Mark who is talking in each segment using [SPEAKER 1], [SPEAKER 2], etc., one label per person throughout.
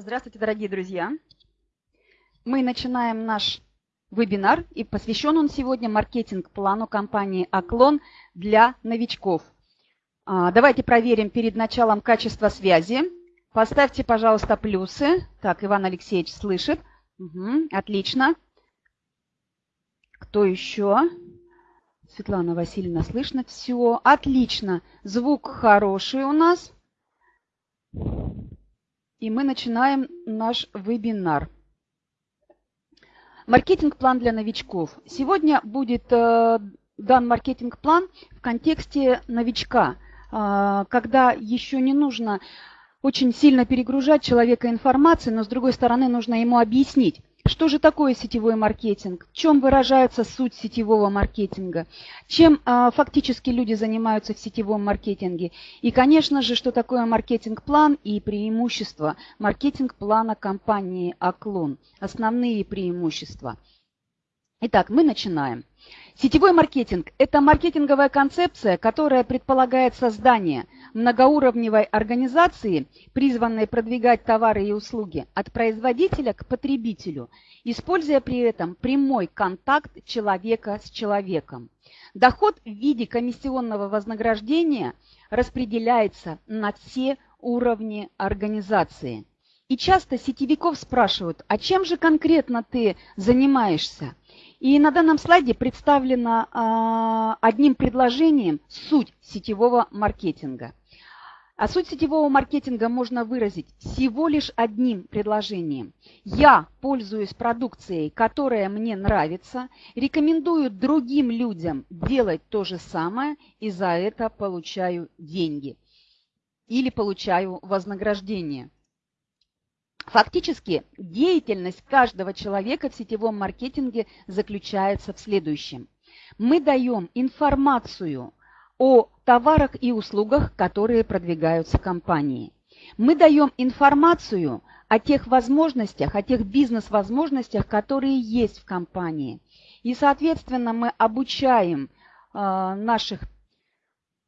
[SPEAKER 1] Здравствуйте, дорогие друзья! Мы начинаем наш вебинар, и посвящен он сегодня маркетинг-плану компании «Оклон» для новичков. А, давайте проверим перед началом качество связи. Поставьте, пожалуйста, плюсы. Так, Иван Алексеевич слышит. Угу, отлично. Кто еще? Светлана Васильевна слышно. Все, отлично. Звук хороший у нас. И мы начинаем наш вебинар. Маркетинг-план для новичков. Сегодня будет э, дан маркетинг-план в контексте новичка, э, когда еще не нужно очень сильно перегружать человека информацией, но с другой стороны нужно ему объяснить, что же такое сетевой маркетинг? В чем выражается суть сетевого маркетинга? Чем а, фактически люди занимаются в сетевом маркетинге? И, конечно же, что такое маркетинг-план и преимущества маркетинг-плана компании «Оклон». Основные преимущества. Итак, мы начинаем. Сетевой маркетинг – это маркетинговая концепция, которая предполагает создание многоуровневой организации, призванной продвигать товары и услуги от производителя к потребителю, используя при этом прямой контакт человека с человеком. Доход в виде комиссионного вознаграждения распределяется на все уровни организации. И часто сетевиков спрашивают, а чем же конкретно ты занимаешься? И на данном слайде представлена одним предложением суть сетевого маркетинга. А суть сетевого маркетинга можно выразить всего лишь одним предложением. Я пользуюсь продукцией, которая мне нравится, рекомендую другим людям делать то же самое и за это получаю деньги или получаю вознаграждение. Фактически деятельность каждого человека в сетевом маркетинге заключается в следующем. Мы даем информацию о товарах и услугах, которые продвигаются компанией. Мы даем информацию о тех возможностях, о тех бизнес-возможностях, которые есть в компании. И, соответственно, мы обучаем э, наших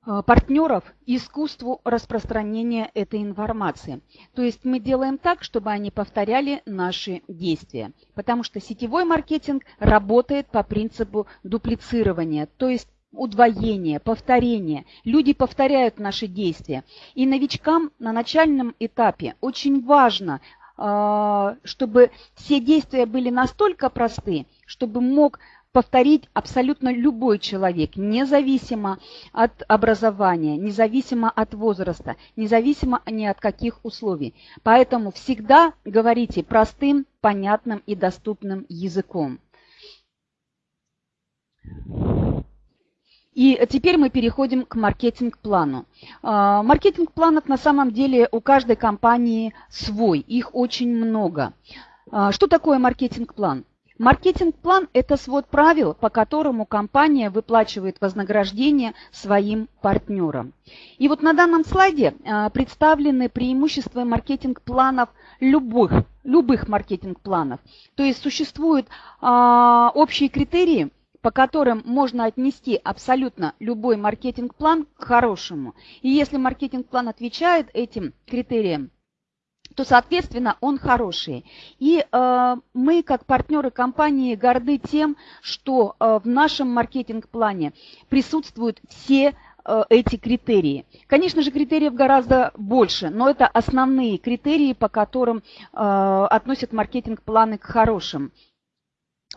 [SPEAKER 1] Э, партнеров искусству распространения этой информации. То есть мы делаем так, чтобы они повторяли наши действия. Потому что сетевой маркетинг работает по принципу дуплицирования, то есть удвоение, повторение. Люди повторяют наши действия. И новичкам на начальном этапе очень важно, э, чтобы все действия были настолько просты, чтобы мог повторить абсолютно любой человек, независимо от образования, независимо от возраста, независимо ни от каких условий. Поэтому всегда говорите простым, понятным и доступным языком. И теперь мы переходим к маркетинг-плану. А, маркетинг-планов на самом деле у каждой компании свой, их очень много. А, что такое маркетинг-план? Маркетинг-план – это свод правил, по которому компания выплачивает вознаграждение своим партнерам. И вот на данном слайде а, представлены преимущества маркетинг-планов любых, любых маркетинг-планов. То есть существуют общие критерии, по которым можно отнести абсолютно любой маркетинг-план к хорошему. И если маркетинг-план отвечает этим критериям, то, соответственно, он хороший. И э, мы, как партнеры компании, горды тем, что э, в нашем маркетинг-плане присутствуют все э, эти критерии. Конечно же, критериев гораздо больше, но это основные критерии, по которым э, относят маркетинг-планы к хорошим.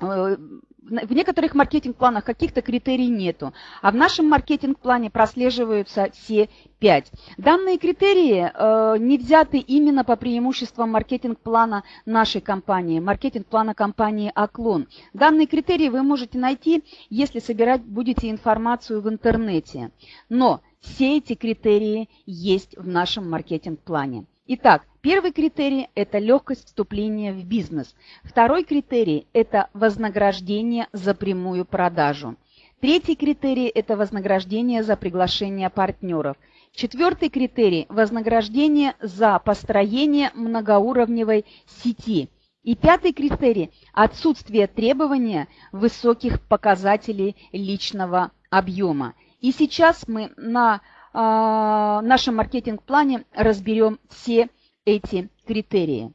[SPEAKER 1] Э, в некоторых маркетинг-планах каких-то критерий нету, а в нашем маркетинг-плане прослеживаются все пять. Данные критерии э, не взяты именно по преимуществам маркетинг-плана нашей компании, маркетинг-плана компании «Оклон». Данные критерии вы можете найти, если собирать будете информацию в интернете. Но все эти критерии есть в нашем маркетинг-плане. Итак, первый критерий – это легкость вступления в бизнес. Второй критерий – это вознаграждение за прямую продажу. Третий критерий – это вознаграждение за приглашение партнеров. Четвертый критерий – вознаграждение за построение многоуровневой сети. И пятый критерий – отсутствие требования высоких показателей личного объема. И сейчас мы на нашем маркетинг-плане разберем все эти критерии.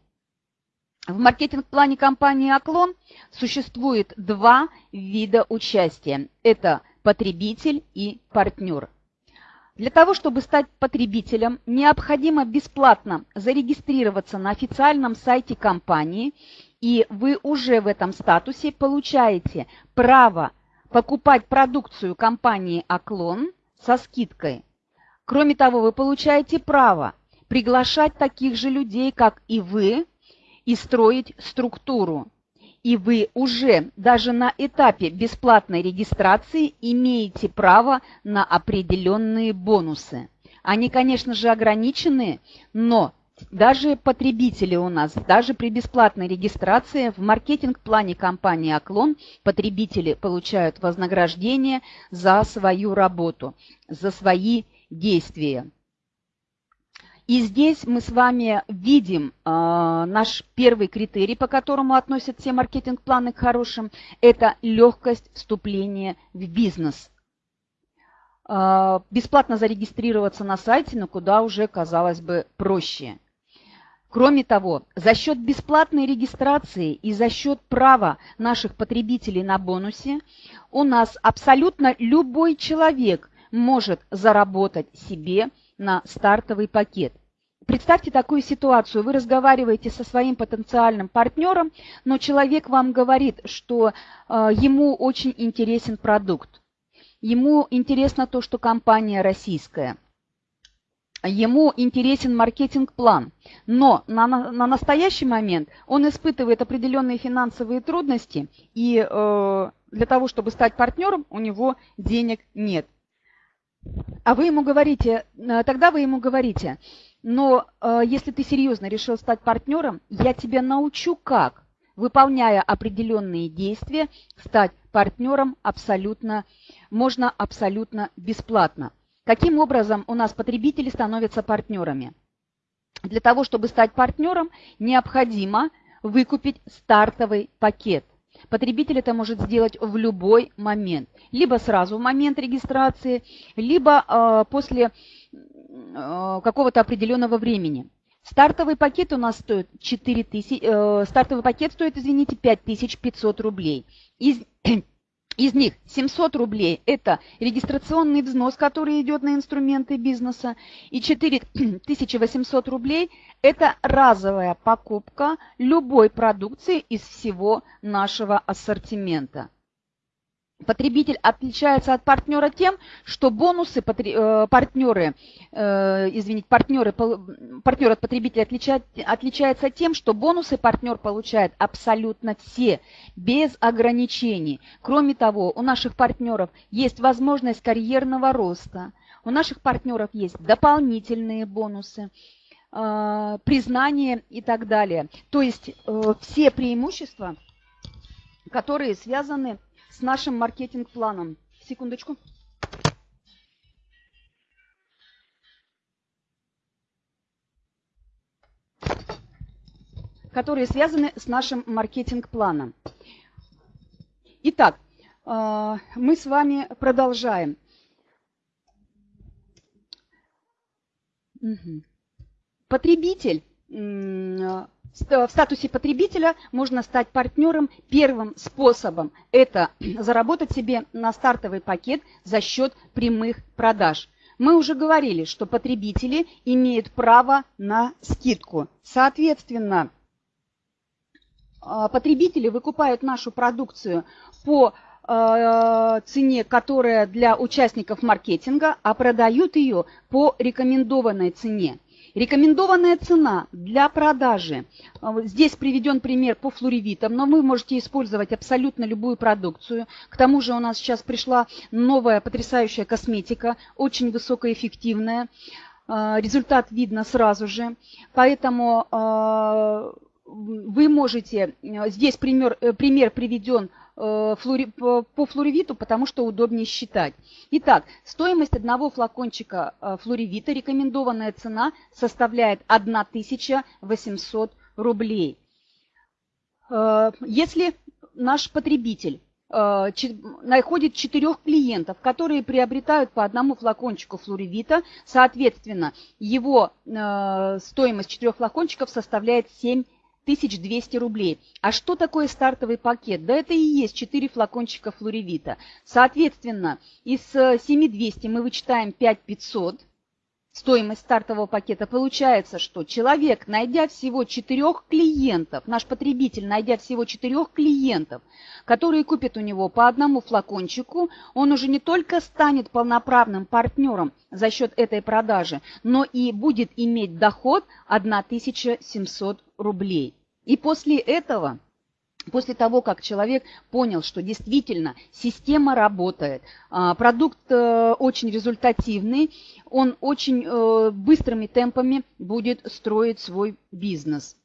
[SPEAKER 1] В маркетинг-плане компании «Оклон» существует два вида участия. Это потребитель и партнер. Для того, чтобы стать потребителем, необходимо бесплатно зарегистрироваться на официальном сайте компании, и вы уже в этом статусе получаете право покупать продукцию компании «Оклон» со скидкой. Кроме того, вы получаете право приглашать таких же людей, как и вы, и строить структуру. И вы уже даже на этапе бесплатной регистрации имеете право на определенные бонусы. Они, конечно же, ограничены, но даже потребители у нас, даже при бесплатной регистрации в маркетинг-плане компании «Оклон» потребители получают вознаграждение за свою работу, за свои действия. И здесь мы с вами видим э, наш первый критерий, по которому относят все маркетинг-планы к хорошим. Это легкость вступления в бизнес. Э, бесплатно зарегистрироваться на сайте, но куда уже, казалось бы, проще. Кроме того, за счет бесплатной регистрации и за счет права наших потребителей на бонусе у нас абсолютно любой человек может заработать себе на стартовый пакет. Представьте такую ситуацию. Вы разговариваете со своим потенциальным партнером, но человек вам говорит, что э, ему очень интересен продукт. Ему интересно то, что компания российская. Ему интересен маркетинг-план. Но на, на настоящий момент он испытывает определенные финансовые трудности, и э, для того, чтобы стать партнером, у него денег нет. А вы ему говорите, э, тогда вы ему говорите, но э, если ты серьезно решил стать партнером, я тебя научу как, выполняя определенные действия, стать партнером абсолютно, можно абсолютно бесплатно. Каким образом у нас потребители становятся партнерами? Для того, чтобы стать партнером, необходимо выкупить стартовый пакет. Потребитель это может сделать в любой момент. Либо сразу в момент регистрации, либо э, после Э, какого-то определенного времени. Стартовый пакет у нас стоит 4 тысячи, э, стартовый пакет стоит, извините, 5500 рублей. Из, из них 700 рублей – это регистрационный взнос, который идет на инструменты бизнеса, и 4800 рублей – это разовая покупка любой продукции из всего нашего ассортимента. Потребитель отличается от партнера тем, что бонусы э, партнеры, э, извините, партнеры, партнер от потребителя отличает, отличается тем, что бонусы партнер получает абсолютно все, без ограничений. Кроме того, у наших партнеров есть возможность карьерного роста, у наших партнеров есть дополнительные бонусы, э, признание и так далее. То есть все преимущества, которые связаны с с нашим маркетинг-планом. Секундочку. которые связаны с нашим маркетинг-планом. Итак, э, мы с вами продолжаем. Потребитель в статусе потребителя можно стать партнером. Первым способом – это заработать себе на стартовый пакет за счет прямых продаж. Мы уже говорили, что потребители имеют право на скидку. Соответственно, а, потребители выкупают нашу продукцию по а, цене, которая для участников маркетинга, а продают ее по рекомендованной цене. Рекомендованная цена для продажи. А, здесь приведен пример по флоревитам, но вы можете использовать абсолютно любую продукцию. К тому же у нас сейчас пришла новая потрясающая косметика, очень высокоэффективная. А, результат видно сразу же. Поэтому а, вы можете, здесь пример, э, пример приведен Э, по флоревиту, потому что удобнее считать. Итак, стоимость одного флакончика э, флоревита, рекомендованная цена составляет 1800 рублей. Э, если наш потребитель находит четырех клиентов, которые приобретают по одному флакончику флоревита, соответственно, его стоимость четырех флакончиков составляет 7 1200 рублей. А что такое стартовый пакет? Да это и есть 4 флакончика флоревита. Соответственно, из 7200 мы вычитаем 5500 стоимость стартового пакета, получается, что человек, найдя всего четырех клиентов, наш потребитель, найдя всего четырех клиентов, которые купят у него по одному флакончику, он уже не только станет полноправным партнером за счет этой продажи, но и будет иметь доход 1700 рублей. И после этого После того, как человек понял, что действительно система работает, а, продукт э, очень результативный, он очень э, быстрыми темпами будет строить свой бизнес.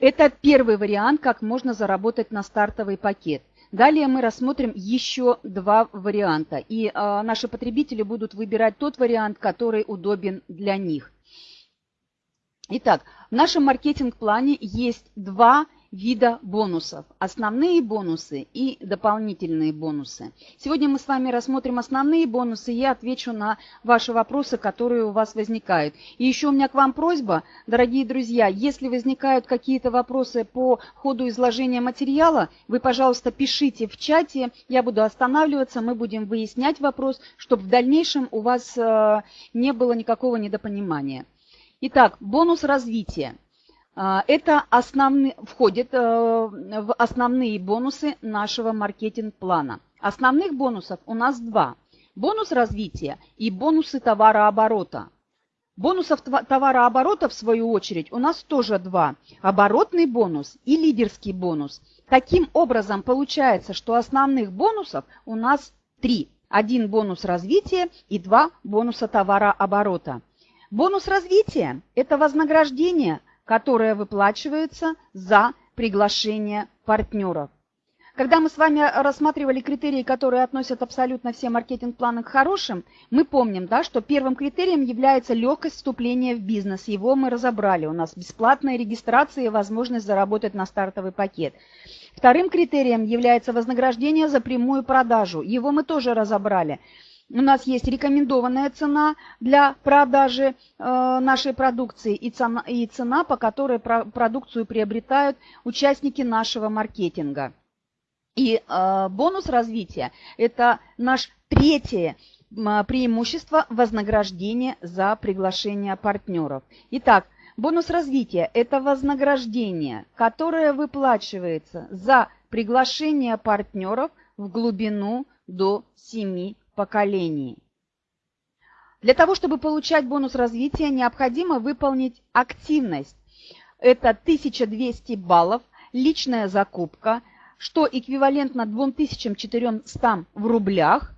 [SPEAKER 1] Это первый вариант, как можно заработать на стартовый пакет. Далее мы рассмотрим еще два варианта, и а, наши потребители будут выбирать тот вариант, который удобен для них. Итак, в нашем маркетинг-плане есть два вида бонусов. Основные бонусы и дополнительные бонусы. Сегодня мы с вами рассмотрим основные бонусы. Я отвечу на ваши вопросы, которые у вас возникают. И еще у меня к вам просьба, дорогие друзья, если возникают какие-то вопросы по ходу изложения материала, вы, пожалуйста, пишите в чате. Я буду останавливаться, мы будем выяснять вопрос, чтобы в дальнейшем у вас э, не было никакого недопонимания. Итак, бонус развития. А, это основные, входит э, в основные бонусы нашего маркетинг-плана. Основных бонусов у нас два. Бонус развития и бонусы товарооборота. Бонусов товарооборота, в свою очередь, у нас тоже два. Оборотный бонус и лидерский бонус. Таким образом, получается, что основных бонусов у нас три. Один бонус развития и два бонуса товарооборота. Бонус развития – это вознаграждение – которая выплачивается за приглашение партнеров. Когда мы с вами рассматривали критерии, которые относят абсолютно все маркетинг-планы к хорошим, мы помним, да, что первым критерием является легкость вступления в бизнес. Его мы разобрали. У нас бесплатная регистрация и возможность заработать на стартовый пакет. Вторым критерием является вознаграждение за прямую продажу. Его мы тоже разобрали. У нас есть рекомендованная цена для продажи э, нашей продукции и цена, и цена, по которой про, продукцию приобретают участники нашего маркетинга. И э, бонус развития – это наш третье преимущество вознаграждения за приглашение партнеров. Итак, бонус развития – это вознаграждение, которое выплачивается за приглашение партнеров в глубину до 7 поколений. Для того, чтобы получать бонус развития, необходимо выполнить активность. Это 1200 баллов, личная закупка, что эквивалентно 2400 в рублях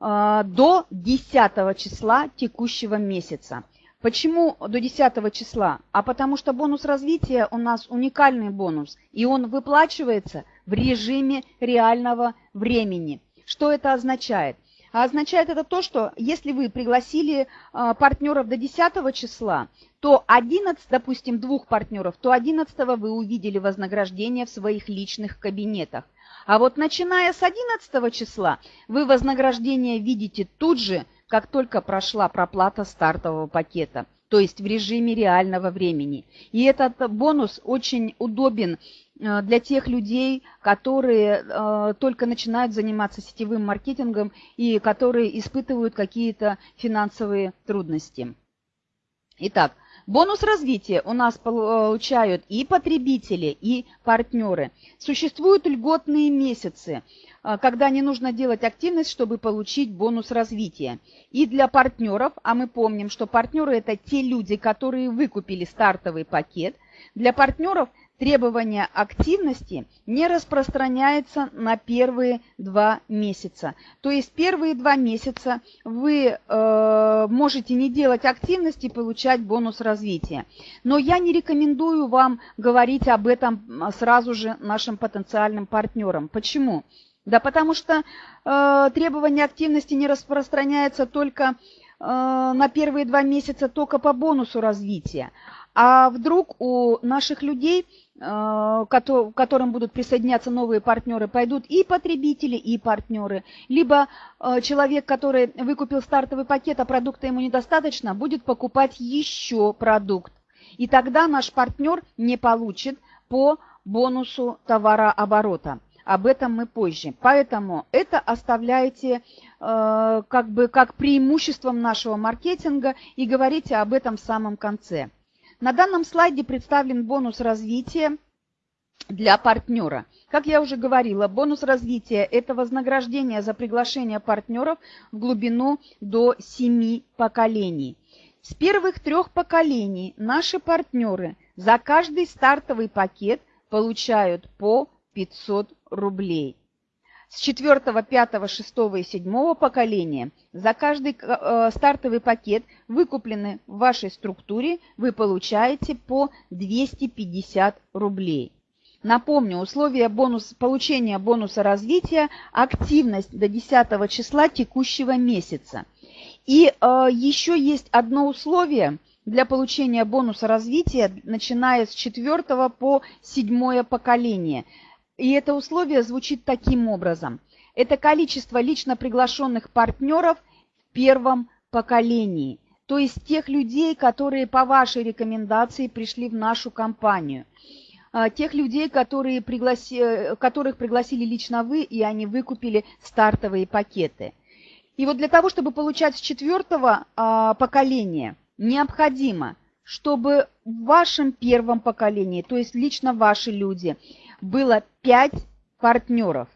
[SPEAKER 1] э, до 10 числа текущего месяца. Почему до 10 числа? А потому что бонус развития у нас уникальный бонус, и он выплачивается в режиме реального времени. Что это означает? А означает это то, что если вы пригласили а, партнеров до 10 числа, то 11, допустим, двух партнеров, то 11 вы увидели вознаграждение в своих личных кабинетах. А вот начиная с 11 числа вы вознаграждение видите тут же, как только прошла проплата стартового пакета то есть в режиме реального времени. И этот бонус очень удобен э, для тех людей, которые э, только начинают заниматься сетевым маркетингом и которые испытывают какие-то финансовые трудности. Итак, бонус развития у нас получают и потребители, и партнеры. Существуют льготные месяцы – а, когда не нужно делать активность, чтобы получить бонус развития. И для партнеров, а мы помним, что партнеры – это те люди, которые выкупили стартовый пакет, для партнеров требование активности не распространяется на первые два месяца. То есть первые два месяца вы э, можете не делать активности и получать бонус развития. Но я не рекомендую вам говорить об этом сразу же нашим потенциальным партнерам. Почему? Да потому что э, требование активности не распространяется только э, на первые два месяца только по бонусу развития. А вдруг у наших людей, э, которым будут присоединяться новые партнеры, пойдут и потребители, и партнеры. Либо э, человек, который выкупил стартовый пакет, а продукта ему недостаточно, будет покупать еще продукт. И тогда наш партнер не получит по бонусу товарооборота. Об этом мы позже. Поэтому это оставляйте э, как бы как преимуществом нашего маркетинга и говорите об этом в самом конце. На данном слайде представлен бонус развития для партнера. Как я уже говорила, бонус развития – это вознаграждение за приглашение партнеров в глубину до 7 поколений. С первых трех поколений наши партнеры за каждый стартовый пакет получают по 500 рублей. С четвертого, пятого, шестого и седьмого поколения за каждый э, стартовый пакет, выкупленный в вашей структуре, вы получаете по 250 рублей. Напомню, условия бонус, получения бонуса развития – активность до 10 числа текущего месяца. И э, еще есть одно условие для получения бонуса развития, начиная с 4 по 7 поколение – и это условие звучит таким образом. Это количество лично приглашенных партнеров в первом поколении. То есть тех людей, которые по вашей рекомендации пришли в нашу компанию. А, тех людей, которые пригласи, которых пригласили лично вы, и они выкупили стартовые пакеты. И вот для того, чтобы получать с четвертого а, поколения, необходимо, чтобы в вашем первом поколении, то есть лично ваши люди – было пять партнеров.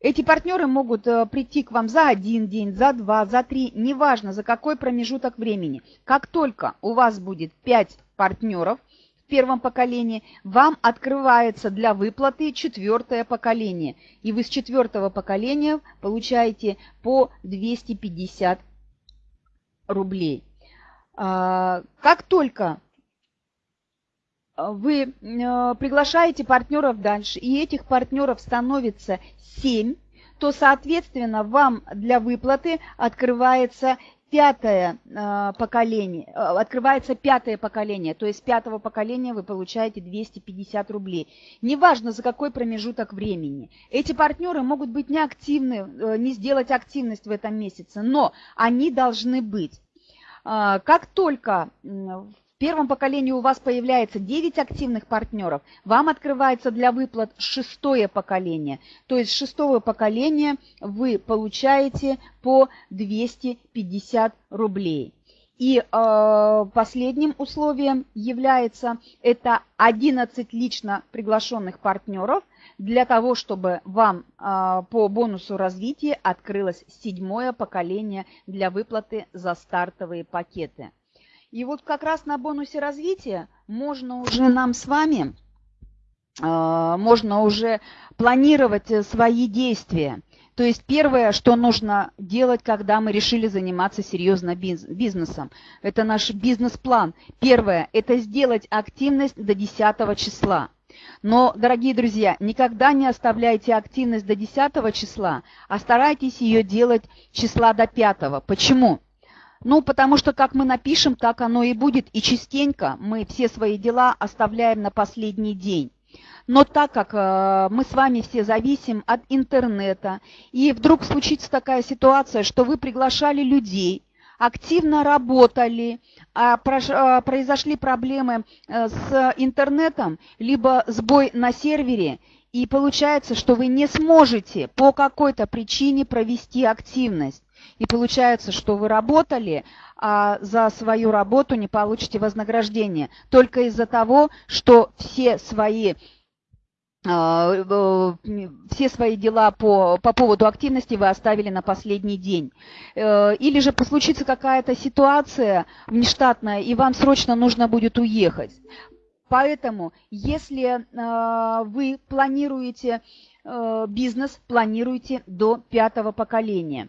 [SPEAKER 1] Эти партнеры могут э, прийти к вам за один день, за два, за три, неважно за какой промежуток времени. Как только у вас будет пять партнеров в первом поколении, вам открывается для выплаты четвертое поколение. И вы с четвертого поколения получаете по 250 рублей. А, как только вы э, приглашаете партнеров дальше, и этих партнеров становится 7, то, соответственно, вам для выплаты открывается пятое э, поколение, э, открывается пятое поколение, то есть пятого поколения вы получаете 250 рублей. Неважно, за какой промежуток времени. Эти партнеры могут быть неактивны, не сделать активность в этом месяце, но они должны быть. Как только первом поколении у вас появляется 9 активных партнеров, вам открывается для выплат шестое поколение. То есть шестого поколения вы получаете по 250 рублей. И э, последним условием является это 11 лично приглашенных партнеров для того, чтобы вам э, по бонусу развития открылось седьмое поколение для выплаты за стартовые пакеты. И вот как раз на бонусе развития можно уже нам с вами, э, можно уже планировать э, свои действия. То есть первое, что нужно делать, когда мы решили заниматься серьезно бизнесом, это наш бизнес-план. Первое – это сделать активность до 10 числа. Но, дорогие друзья, никогда не оставляйте активность до 10 числа, а старайтесь ее делать числа до 5. Почему? Ну, потому что как мы напишем, так оно и будет. И частенько мы все свои дела оставляем на последний день. Но так как э, мы с вами все зависим от интернета, и вдруг случится такая ситуация, что вы приглашали людей, активно работали, а а, произошли проблемы э, с интернетом, либо сбой на сервере, и получается, что вы не сможете по какой-то причине провести активность. И получается, что вы работали, а за свою работу не получите вознаграждение. Только из-за того, что все свои а, э, все свои дела по, по поводу активности вы оставили на последний день. Э, или же случится какая-то ситуация внештатная, и вам срочно нужно будет уехать. Поэтому, если э, вы планируете бизнес, планируйте до пятого поколения.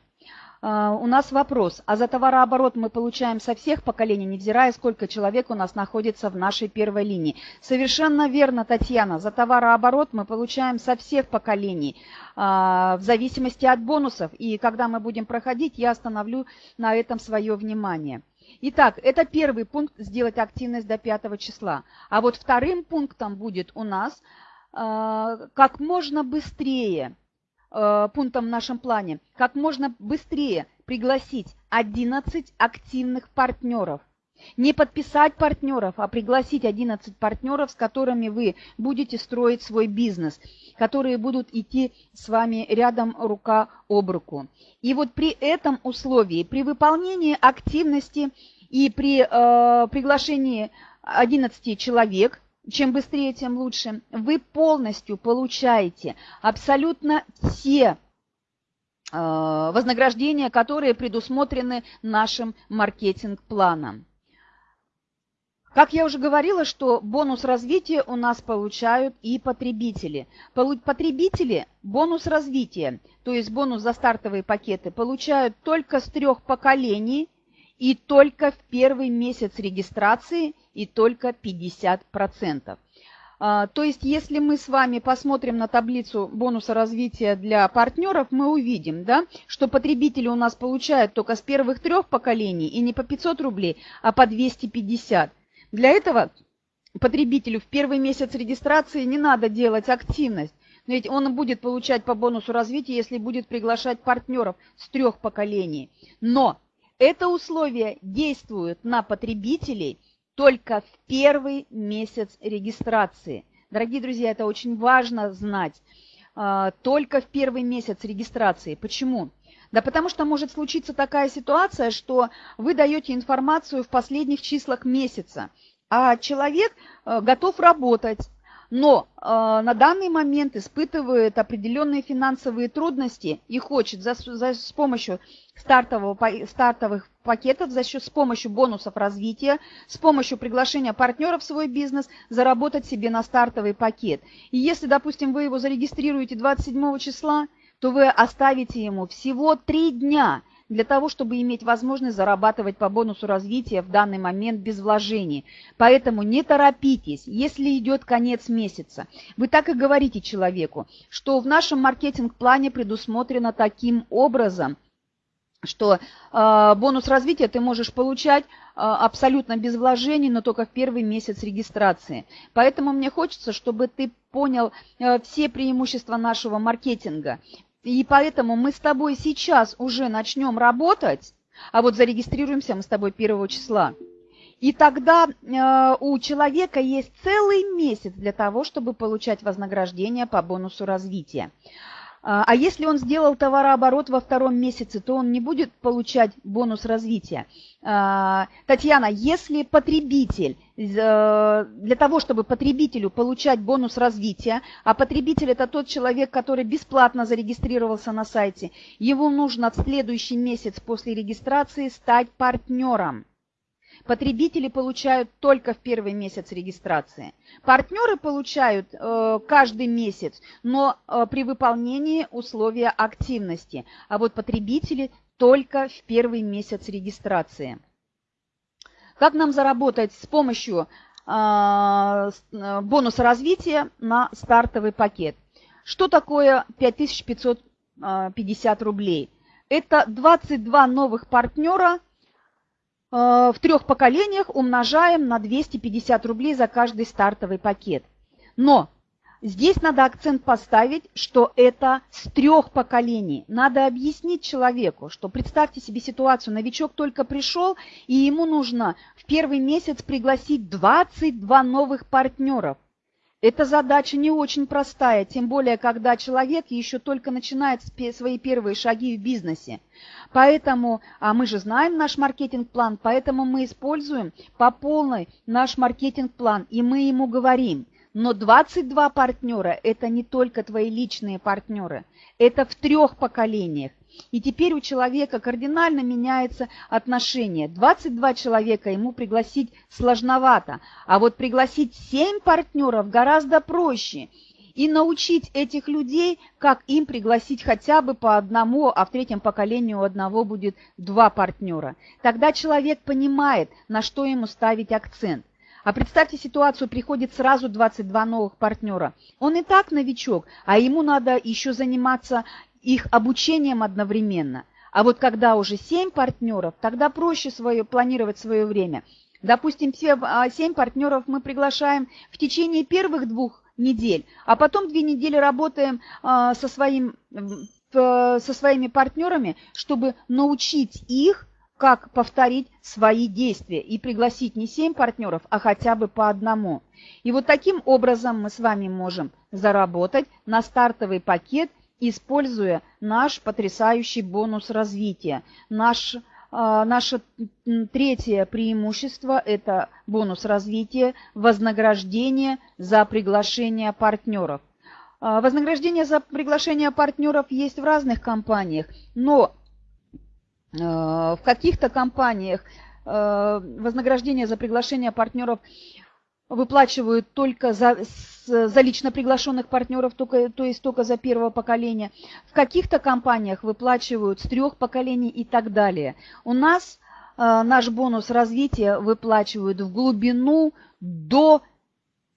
[SPEAKER 1] А, у нас вопрос. А за товарооборот мы получаем со всех поколений, невзирая, сколько человек у нас находится в нашей первой линии. Совершенно верно, Татьяна. За товарооборот мы получаем со всех поколений, а, в зависимости от бонусов. И когда мы будем проходить, я остановлю на этом свое внимание. Итак, это первый пункт – сделать активность до 5 числа. А вот вторым пунктом будет у нас а, как можно быстрее – Э, пунктом в нашем плане, как можно быстрее пригласить 11 активных партнеров. Не подписать партнеров, а пригласить 11 партнеров, с которыми вы будете строить свой бизнес, которые будут идти с вами рядом рука об руку. И вот при этом условии, при выполнении активности и при э, приглашении 11 человек, чем быстрее, тем лучше, вы полностью получаете абсолютно все э, вознаграждения, которые предусмотрены нашим маркетинг-планом. Как я уже говорила, что бонус развития у нас получают и потребители. Потребители бонус развития, то есть бонус за стартовые пакеты, получают только с трех поколений и только в первый месяц регистрации и только 50%. А, то есть, если мы с вами посмотрим на таблицу бонуса развития для партнеров, мы увидим, да, что потребители у нас получают только с первых трех поколений и не по 500 рублей, а по 250. Для этого потребителю в первый месяц регистрации не надо делать активность. Но ведь он будет получать по бонусу развития, если будет приглашать партнеров с трех поколений. Но это условие действует на потребителей только в первый месяц регистрации. Дорогие друзья, это очень важно знать. А, только в первый месяц регистрации. Почему? Да потому что может случиться такая ситуация, что вы даете информацию в последних числах месяца, а человек э, готов работать, но э, на данный момент испытывает определенные финансовые трудности и хочет за, за, с помощью стартового, стартовых пакетов, за счет, с помощью бонусов развития, с помощью приглашения партнеров в свой бизнес заработать себе на стартовый пакет. И если, допустим, вы его зарегистрируете 27 числа, то вы оставите ему всего три дня для того, чтобы иметь возможность зарабатывать по бонусу развития в данный момент без вложений. Поэтому не торопитесь, если идет конец месяца. Вы так и говорите человеку, что в нашем маркетинг-плане предусмотрено таким образом – что э, бонус развития ты можешь получать э, абсолютно без вложений, но только в первый месяц регистрации. Поэтому мне хочется, чтобы ты понял э, все преимущества нашего маркетинга. И поэтому мы с тобой сейчас уже начнем работать, а вот зарегистрируемся мы с тобой 1 числа. И тогда э, у человека есть целый месяц для того, чтобы получать вознаграждение по бонусу развития. А, а если он сделал товарооборот во втором месяце, то он не будет получать бонус развития. А, Татьяна, если потребитель, э, для того, чтобы потребителю получать бонус развития, а потребитель это тот человек, который бесплатно зарегистрировался на сайте, его нужно в следующий месяц после регистрации стать партнером. Потребители получают только в первый месяц регистрации. Партнеры получают э, каждый месяц, но э, при выполнении условия активности. А вот потребители только в первый месяц регистрации. Как нам заработать с помощью э, э бонуса развития на стартовый пакет? Что такое 5550 рублей? Это 22 новых партнера Э, в трех поколениях умножаем на 250 рублей за каждый стартовый пакет. Но здесь надо акцент поставить, что это с трех поколений. Надо объяснить человеку, что представьте себе ситуацию, новичок только пришел, и ему нужно в первый месяц пригласить 22 новых партнеров. Эта задача не очень простая, тем более, когда человек еще только начинает свои первые шаги в бизнесе. Поэтому, а мы же знаем наш маркетинг-план, поэтому мы используем по полной наш маркетинг-план, и мы ему говорим, но 22 партнера – это не только твои личные партнеры, это в трех поколениях. И теперь у человека кардинально меняется отношение. 22 человека ему пригласить сложновато, а вот пригласить 7 партнеров гораздо проще. И научить этих людей, как им пригласить хотя бы по одному, а в третьем поколении у одного будет два партнера. Тогда человек понимает, на что ему ставить акцент. А представьте ситуацию, приходит сразу 22 новых партнера. Он и так новичок, а ему надо еще заниматься их обучением одновременно. А вот когда уже 7 партнеров, тогда проще свое, планировать свое время. Допустим, все 7 а, партнеров мы приглашаем в течение первых двух недель, а потом две недели работаем а, со, своим, со своими партнерами, чтобы научить их как повторить свои действия и пригласить не 7 партнеров, а хотя бы по одному. И вот таким образом мы с вами можем заработать на стартовый пакет, используя наш потрясающий бонус развития. Наш, э, наше третье преимущество – это бонус развития, вознаграждение за приглашение партнеров. А, вознаграждение за приглашение партнеров есть в разных компаниях, но а, в каких-то компаниях а, вознаграждение за приглашение партнеров выплачивают только за, за лично приглашенных партнеров, только, то есть только за первого поколения. В каких-то компаниях выплачивают с трех поколений и так далее. У нас э, наш бонус развития выплачивают в глубину до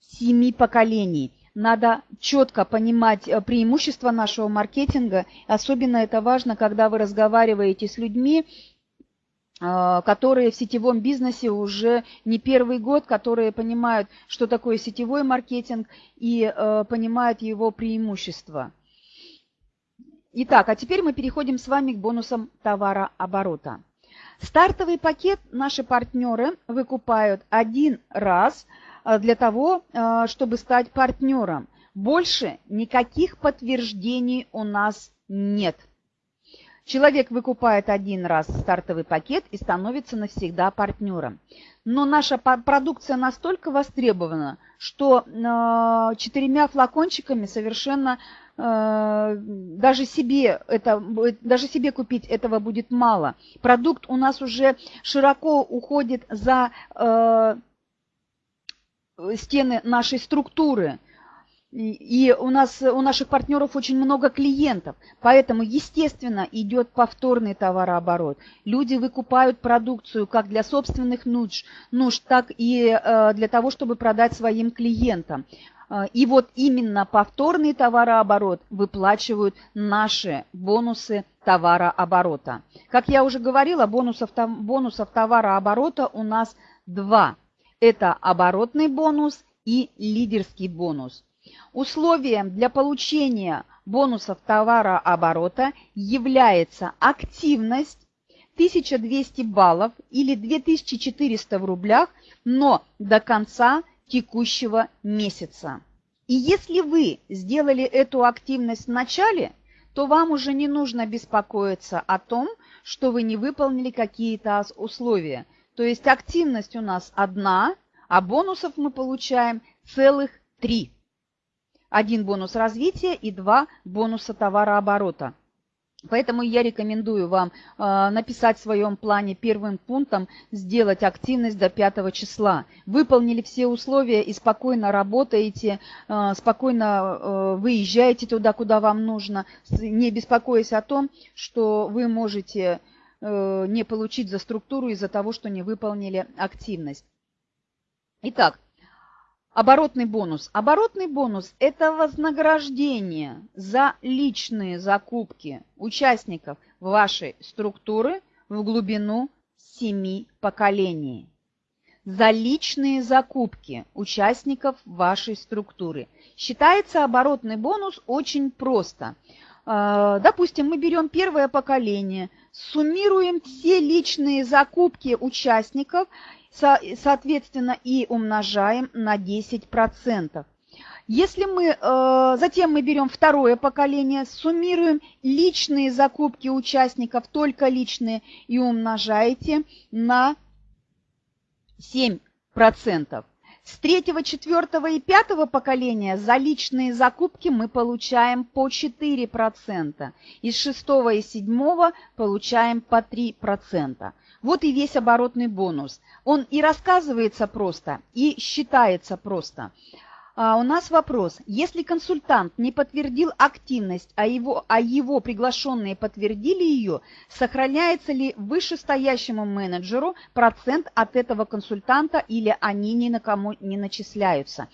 [SPEAKER 1] семи поколений надо четко понимать э, преимущества нашего маркетинга. Особенно это важно, когда вы разговариваете с людьми, которые в сетевом бизнесе уже не первый год, которые понимают, что такое сетевой маркетинг и э, понимают его преимущества. Итак, а теперь мы переходим с вами к бонусам товарооборота. Стартовый пакет наши партнеры выкупают один раз – Э, для того, чтобы стать партнером. Больше никаких подтверждений у нас нет. Человек выкупает один раз стартовый пакет и становится навсегда партнером. Но наша продукция настолько востребована, что э, четырьмя флакончиками совершенно даже себе, это, даже себе купить этого будет мало. Продукт у нас уже широко уходит за стены нашей структуры. И у нас, у наших партнеров очень много клиентов, поэтому, естественно, идет повторный товарооборот. Люди выкупают продукцию как для собственных нужд, нужд так и э, для того, чтобы продать своим клиентам. Э, и вот именно повторный товарооборот выплачивают наши бонусы товарооборота. Как я уже говорила, бонусов, бонусов товарооборота у нас два – это оборотный бонус и лидерский бонус. Условием для получения бонусов товарооборота является активность 1200 баллов или 2400 в рублях, но до конца текущего месяца. И если вы сделали эту активность в начале, то вам уже не нужно беспокоиться о том, что вы не выполнили какие-то условия – то есть активность у нас одна, а бонусов мы получаем целых три. Один бонус развития и два бонуса товарооборота. Поэтому я рекомендую вам э, написать в своем плане первым пунктом сделать активность до 5 числа. Выполнили все условия и спокойно работаете, э, спокойно э, выезжаете туда, куда вам нужно, не беспокоясь о том, что вы можете не получить за структуру из-за того, что не выполнили активность. Итак, оборотный бонус. Оборотный бонус – это вознаграждение за личные закупки участников вашей структуры в глубину семи поколений. За личные закупки участников вашей структуры. Считается оборотный бонус очень просто – а, допустим, мы берем первое поколение, суммируем все личные закупки участников, соответственно, и умножаем на 10%. Если мы, э, затем мы берем второе поколение, суммируем личные закупки участников, только личные, и умножаете на 7%. С третьего, четвертого и пятого поколения за личные закупки мы получаем по 4%. Из шестого и седьмого получаем по 3%. Вот и весь оборотный бонус. Он и рассказывается просто, и считается просто. А у нас вопрос. Если консультант не подтвердил активность, а его, а его приглашенные подтвердили ее, сохраняется ли вышестоящему менеджеру процент от этого консультанта или они ни на кому не начисляются?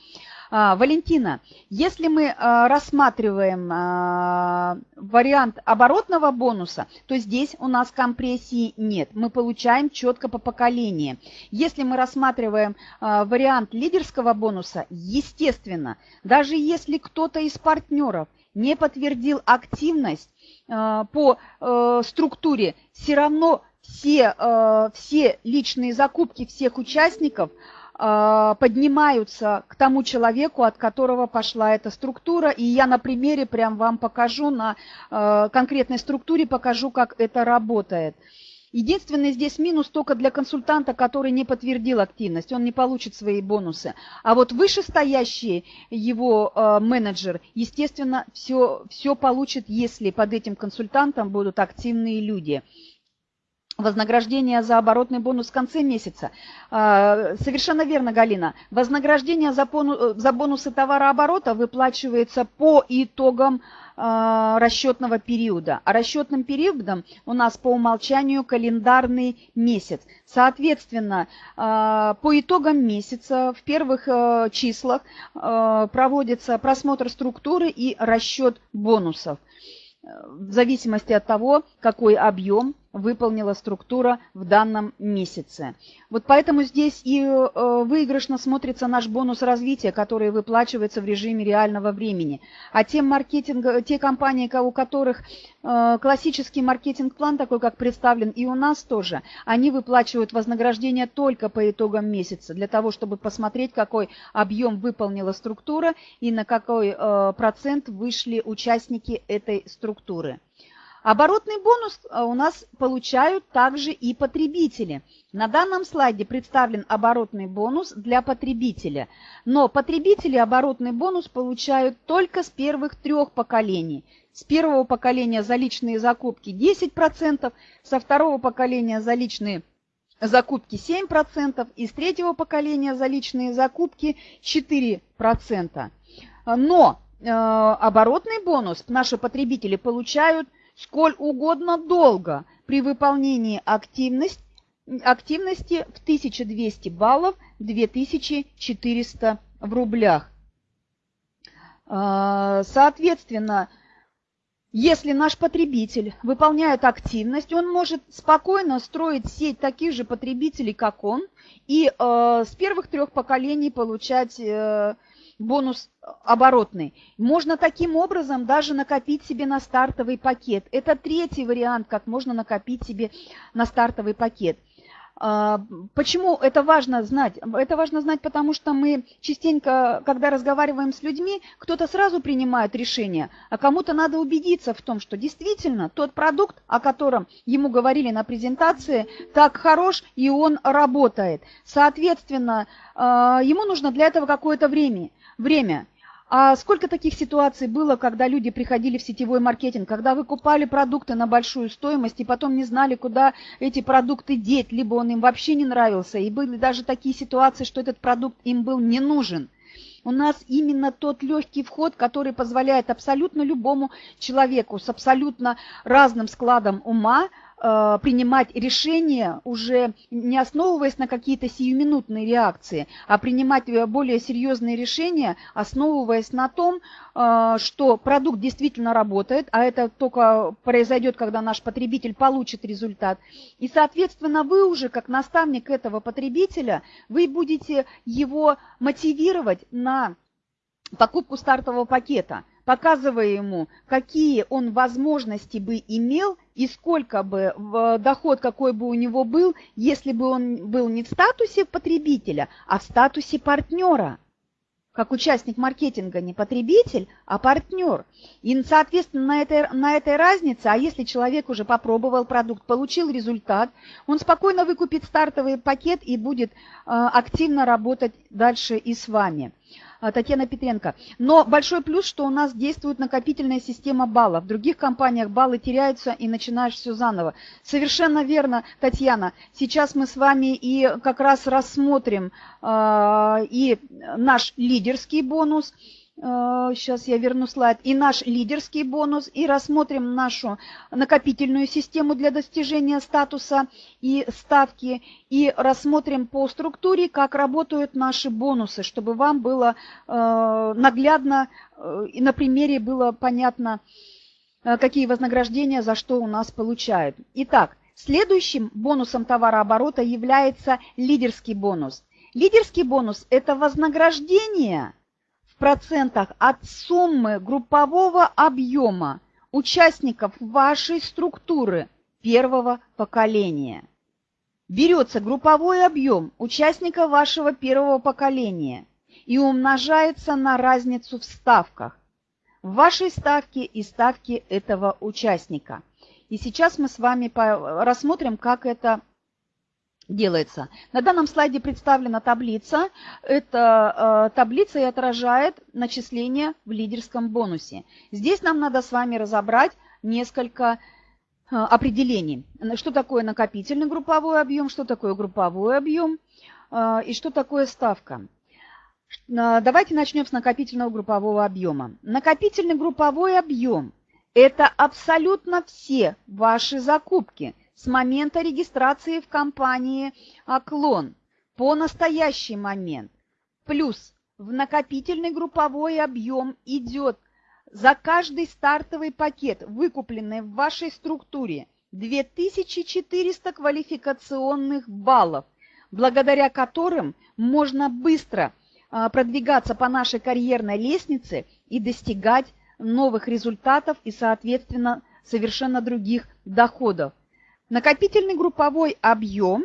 [SPEAKER 1] А, Валентина, если мы а, рассматриваем а, вариант оборотного бонуса, то здесь у нас компрессии нет. Мы получаем четко по поколению. Если мы рассматриваем вариант лидерского бонуса, естественно, даже если кто-то из партнеров не подтвердил активность по структуре, все равно все, э, все личные закупки всех участников э, поднимаются к тому человеку, от которого пошла эта структура. И я на примере прям вам покажу, на э, конкретной структуре покажу, как это работает. Единственный здесь минус только для консультанта, который не подтвердил активность, он не получит свои бонусы. А вот вышестоящий его э, менеджер, естественно, все, все получит, если под этим консультантом будут активные люди вознаграждение за оборотный бонус в конце месяца. А, совершенно верно, Галина. Вознаграждение за, бонусы товарооборота выплачивается по итогам а, расчетного периода. А расчетным периодом у нас по умолчанию календарный месяц. Соответственно, а, по итогам месяца в первых числах проводится просмотр структуры и расчет бонусов в зависимости от того, какой объем выполнила структура в данном месяце. Вот поэтому здесь и э, выигрышно смотрится наш бонус развития, который выплачивается в режиме реального времени. А те, маркетинг, те компании, у которых э, классический маркетинг-план, такой как представлен и у нас тоже, они выплачивают вознаграждение только по итогам месяца, для того, чтобы посмотреть, какой объем выполнила структура и на какой э, процент вышли участники этой структуры. Оборотный бонус э, у нас получают также и потребители. На данном слайде представлен оборотный бонус для потребителя. Но потребители оборотный бонус получают только с первых трех поколений. С первого поколения за личные закупки 10%, со второго поколения за личные закупки 7% и с третьего поколения за личные закупки 4%. Но э, оборотный бонус наши потребители получают сколь угодно долго при выполнении активность, активности в 1200 баллов 2400 в рублях. А, соответственно, если наш потребитель выполняет активность, он может спокойно строить сеть таких же потребителей, как он, и э, с первых трех поколений получать э, бонус оборотный. Можно таким образом даже накопить себе на стартовый пакет. Это третий вариант, как можно накопить себе на стартовый пакет. А, почему это важно знать? Это важно знать, потому что мы частенько, когда разговариваем с людьми, кто-то сразу принимает решение, а кому-то надо убедиться в том, что действительно тот продукт, о котором ему говорили на презентации, так хорош и он работает. Соответственно, а, ему нужно для этого какое-то время время. А сколько таких ситуаций было, когда люди приходили в сетевой маркетинг, когда вы купали продукты на большую стоимость и потом не знали, куда эти продукты деть, либо он им вообще не нравился, и были даже такие ситуации, что этот продукт им был не нужен. У нас именно тот легкий вход, который позволяет абсолютно любому человеку с абсолютно разным складом ума принимать решения уже не основываясь на какие-то сиюминутные реакции, а принимать э, более серьезные решения, основываясь на том, э, что продукт действительно работает, а это только произойдет, когда наш потребитель получит результат. И, соответственно, вы уже, как наставник этого потребителя, вы будете его мотивировать на покупку стартового пакета – показывая ему, какие он возможности бы имел и сколько бы доход какой бы у него был, если бы он был не в статусе потребителя, а в статусе партнера. Как участник маркетинга не потребитель, а партнер. И, соответственно, на этой, на этой разнице, а если человек уже попробовал продукт, получил результат, он спокойно выкупит стартовый пакет и будет э, активно работать дальше и с вами. А, Татьяна Петренко. Но большой плюс, что у нас действует накопительная система баллов. В других компаниях баллы теряются и начинаешь все заново. Совершенно верно, Татьяна. Сейчас мы с вами и как раз рассмотрим э, и наш лидерский бонус – Сейчас я верну слайд. И наш лидерский бонус, и рассмотрим нашу накопительную систему для достижения статуса и ставки, и рассмотрим по структуре, как работают наши бонусы, чтобы вам было э, наглядно э, и на примере было понятно, э, какие вознаграждения за что у нас получают. Итак, следующим бонусом товарооборота является лидерский бонус. Лидерский бонус – это вознаграждение – процентах от суммы группового объема участников вашей структуры первого поколения. Берется групповой объем участника вашего первого поколения и умножается на разницу в ставках. В вашей ставке и ставке этого участника. И сейчас мы с вами рассмотрим, как это делается. На данном слайде представлена таблица. Эта э, таблица и отражает начисление в лидерском бонусе. Здесь нам надо с вами разобрать несколько э, определений. Что такое накопительный групповой объем, что такое групповой объем э, и что такое ставка. Давайте начнем с накопительного группового объема. Накопительный групповой объем – это абсолютно все ваши закупки – с момента регистрации в компании «Оклон» по настоящий момент. Плюс в накопительный групповой объем идет за каждый стартовый пакет, выкупленный в вашей структуре, 2400 квалификационных баллов, благодаря которым можно быстро а, продвигаться по нашей карьерной лестнице и достигать новых результатов и, соответственно, совершенно других доходов. Накопительный групповой объем,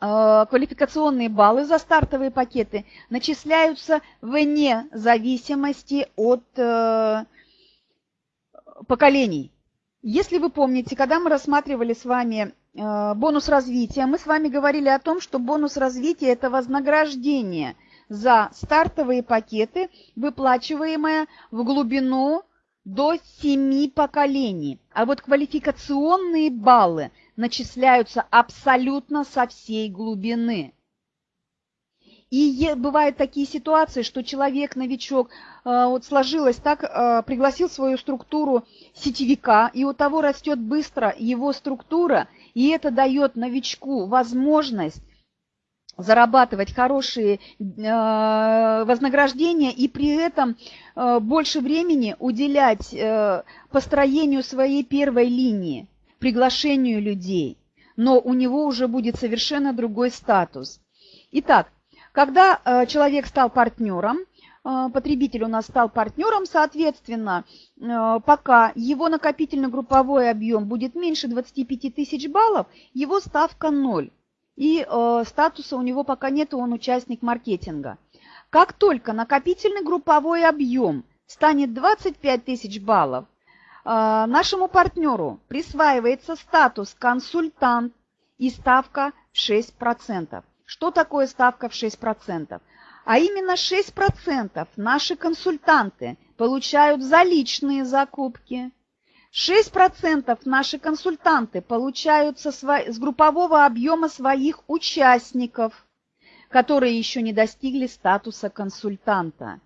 [SPEAKER 1] э, квалификационные баллы за стартовые пакеты начисляются вне зависимости от э, поколений. Если вы помните, когда мы рассматривали с вами э, бонус развития, мы с вами говорили о том, что бонус развития – это вознаграждение за стартовые пакеты, выплачиваемое в глубину до семи поколений. А вот квалификационные баллы начисляются абсолютно со всей глубины. И бывают такие ситуации, что человек-новичок, э, вот сложилось так, э, пригласил свою структуру сетевика, и у того растет быстро его структура, и это дает новичку возможность зарабатывать хорошие э, вознаграждения и при этом э, больше времени уделять э, построению своей первой линии, приглашению людей. Но у него уже будет совершенно другой статус. Итак, когда человек стал партнером, потребитель у нас стал партнером, соответственно, пока его накопительно-групповой объем будет меньше 25 тысяч баллов, его ставка 0 и э, статуса у него пока нет, он участник маркетинга. Как только накопительный групповой объем станет 25 тысяч баллов, э, нашему партнеру присваивается статус консультант и ставка в 6%. Что такое ставка в 6%? А именно 6% наши консультанты получают за личные закупки – 6% наши консультанты получают со сво... с группового объема своих участников, которые еще не достигли статуса консультанта.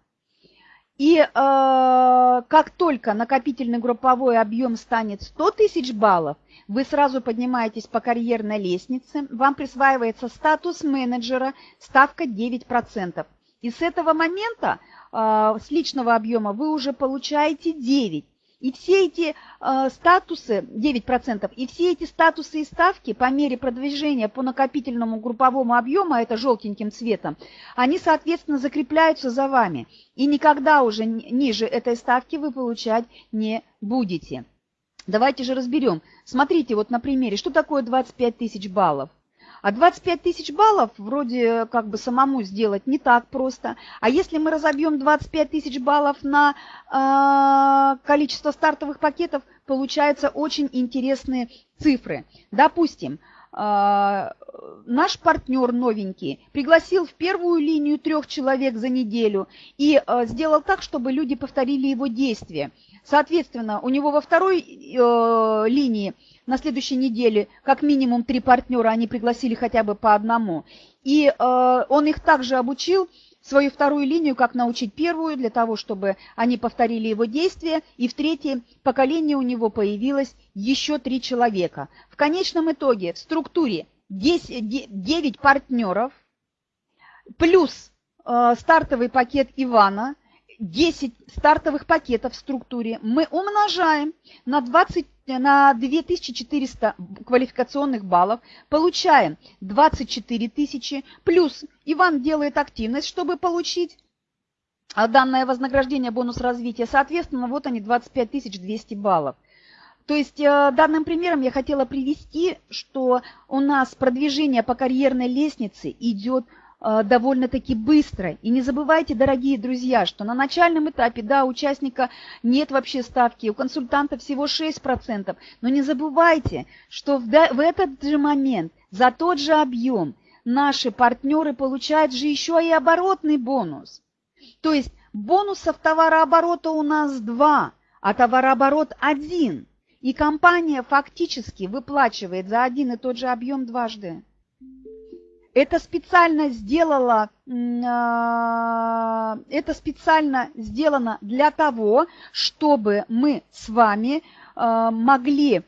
[SPEAKER 1] И э, как только накопительный групповой объем станет 100 тысяч баллов, вы сразу поднимаетесь по карьерной лестнице, вам присваивается статус менеджера, ставка 9%. И с этого момента, э, с личного объема, вы уже получаете 9%. И все эти э, статусы, 9%, и все эти статусы и ставки по мере продвижения по накопительному групповому объему, а это желтеньким цветом, они, соответственно, закрепляются за вами. И никогда уже ниже этой ставки вы получать не будете. Давайте же разберем. Смотрите вот на примере, что такое 25 тысяч баллов. А 25 тысяч баллов вроде как бы самому сделать не так просто. А если мы разобьем 25 тысяч баллов на э, количество стартовых пакетов, получаются очень интересные цифры. Допустим, э, наш партнер новенький пригласил в первую линию трех человек за неделю и э, сделал так, чтобы люди повторили его действия. Соответственно, у него во второй э, линии на следующей неделе как минимум три партнера, они пригласили хотя бы по одному. И э, он их также обучил свою вторую линию, как научить первую, для того, чтобы они повторили его действия. И в третье поколение у него появилось еще три человека. В конечном итоге в структуре 10, 9 партнеров плюс э, стартовый пакет Ивана, 10 стартовых пакетов в структуре мы умножаем на 20 на 2400 квалификационных баллов, получаем 24 тысячи, плюс Иван делает активность, чтобы получить данное вознаграждение, бонус развития. Соответственно, вот они 25 200 баллов. То есть э, данным примером я хотела привести, что у нас продвижение по карьерной лестнице идет довольно-таки быстро. И не забывайте, дорогие друзья, что на начальном этапе, да, участника нет вообще ставки, у консультанта всего 6%, но не забывайте, что в этот же момент за тот же объем наши партнеры получают же еще и оборотный бонус. То есть бонусов товарооборота у нас два, а товарооборот один. И компания фактически выплачивает за один и тот же объем дважды. Это специально сделала, а, это специально сделано для того, чтобы мы с вами а, могли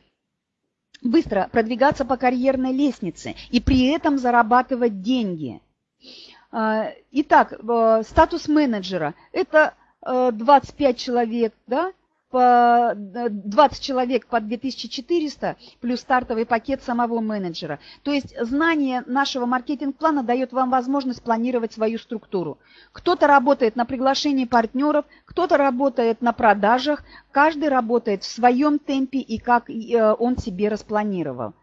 [SPEAKER 1] быстро продвигаться по карьерной лестнице и при этом зарабатывать деньги. А, итак, э, статус менеджера – это 25 э, человек, да, по 20 э, человек по 2400 плюс стартовый пакет самого менеджера. То есть знание нашего маркетинг-плана дает вам возможность планировать свою структуру. Кто-то работает на приглашении партнеров, кто-то работает на продажах, каждый работает в своем темпе и как э, он себе распланировал.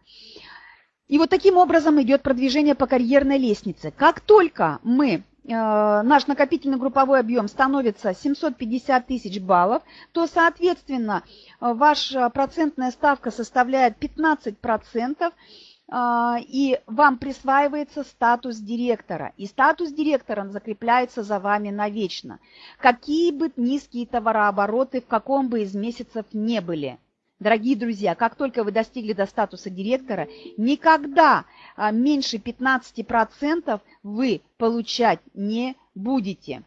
[SPEAKER 1] И вот таким образом идет продвижение по карьерной лестнице. Как только мы наш накопительный групповой объем становится 750 тысяч баллов, то, соответственно, э, ваша процентная ставка составляет 15%, э, и вам присваивается статус директора. И статус директора закрепляется за вами навечно. Какие бы низкие товарообороты в каком бы из месяцев не были – Дорогие друзья, как только вы достигли до статуса директора, никогда а, меньше 15% вы получать не будете.